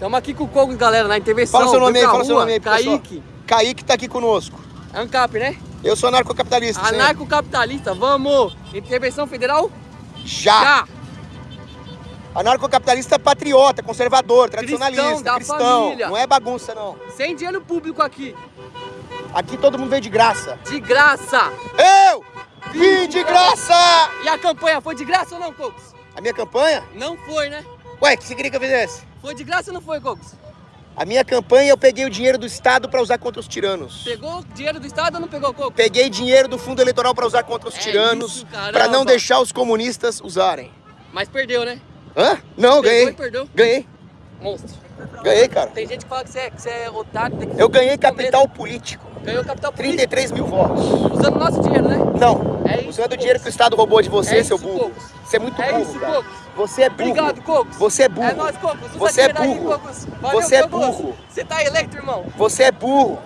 Estamos aqui com o Cogos, galera, na intervenção. Fala seu nome aí, fala rua, seu nome aí, Kaique. Kaique tá aqui conosco. ANCAP, né? Eu sou anarcocapitalista. Anarcocapitalista, vamos! Intervenção federal? Já! Já. Anarcocapitalista patriota, conservador, tradicionalista, cristão, cristão. Família. Não é bagunça, não. Sem dinheiro público aqui. Aqui todo mundo veio de graça. De graça! Eu vim de graça! E a campanha foi de graça ou não, Cocos? A minha campanha? Não foi, né? Ué, o que você queria que eu fizesse? Foi de graça ou não foi, Cocos? A minha campanha eu peguei o dinheiro do Estado para usar contra os tiranos. Pegou dinheiro do Estado ou não pegou, Cocos? Peguei dinheiro do fundo eleitoral para usar contra os é tiranos, para não deixar os comunistas usarem. Mas perdeu, né? Hã? Não, ganhei. perdeu? Ganhei. Monstro. Ganhei, cara. Tem gente que fala que você é, que você é otário. eu ganhei capital político. Ganhou capital político. 33 mil votos. Usando nosso dinheiro, né? Não. É isso, Usando o dinheiro que o Estado roubou de você, é seu burro. Cocos. Você é muito é burro, isso, cara. Você é burro. Obrigado, Cocos. Você é burro. É nóis, Cocos. Você é burro. Valeu, você é burro. Você tá eleito, irmão. Você é burro.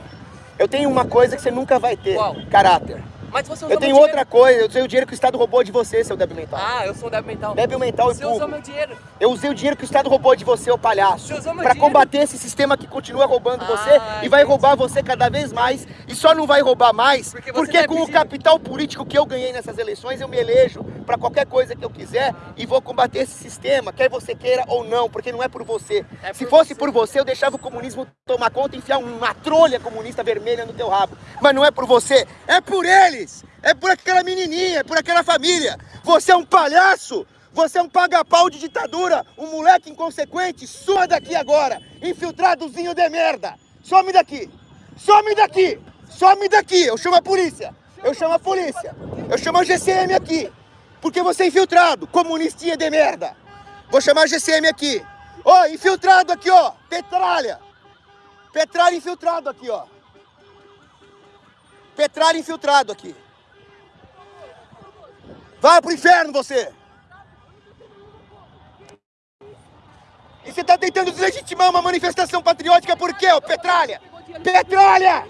Eu tenho uma coisa que você nunca vai ter. Qual? Caráter. Mas você Eu tenho outra coisa, eu usei o dinheiro que o Estado roubou de você, seu débil mental. Ah, eu sou débil mental. Débil mental você e burro. usou meu dinheiro. Eu usei o dinheiro que o Estado roubou de você, ô palhaço. Você usou meu pra dinheiro. combater esse sistema que continua roubando ah, você e entendi. vai roubar você cada vez mais. E só não vai roubar mais porque, porque com o capital político que eu ganhei nessas eleições, eu me elejo pra qualquer coisa que eu quiser e vou combater esse sistema, quer você queira ou não, porque não é por você. É Se por fosse você. por você, eu deixava o comunismo tomar conta e enfiar uma trolha comunista vermelha no teu rabo. Mas não é por você, é por eles! É por aquela menininha, é por aquela família. Você é um palhaço, você é um paga-pau de ditadura, um moleque inconsequente. Suma daqui agora, infiltradozinho de merda. Some daqui, some daqui, some daqui. Eu chamo a polícia, eu chamo a polícia, eu chamo a GCM aqui. Porque você é infiltrado, comunistinha de merda. Vou chamar a GCM aqui. Ó, oh, infiltrado aqui, ó, petralha. Petralha infiltrado aqui, ó. Petralha infiltrado aqui. Vai pro inferno você! E você tá tentando deslegitimar uma manifestação patriótica por quê, ô Petralha? Petralha!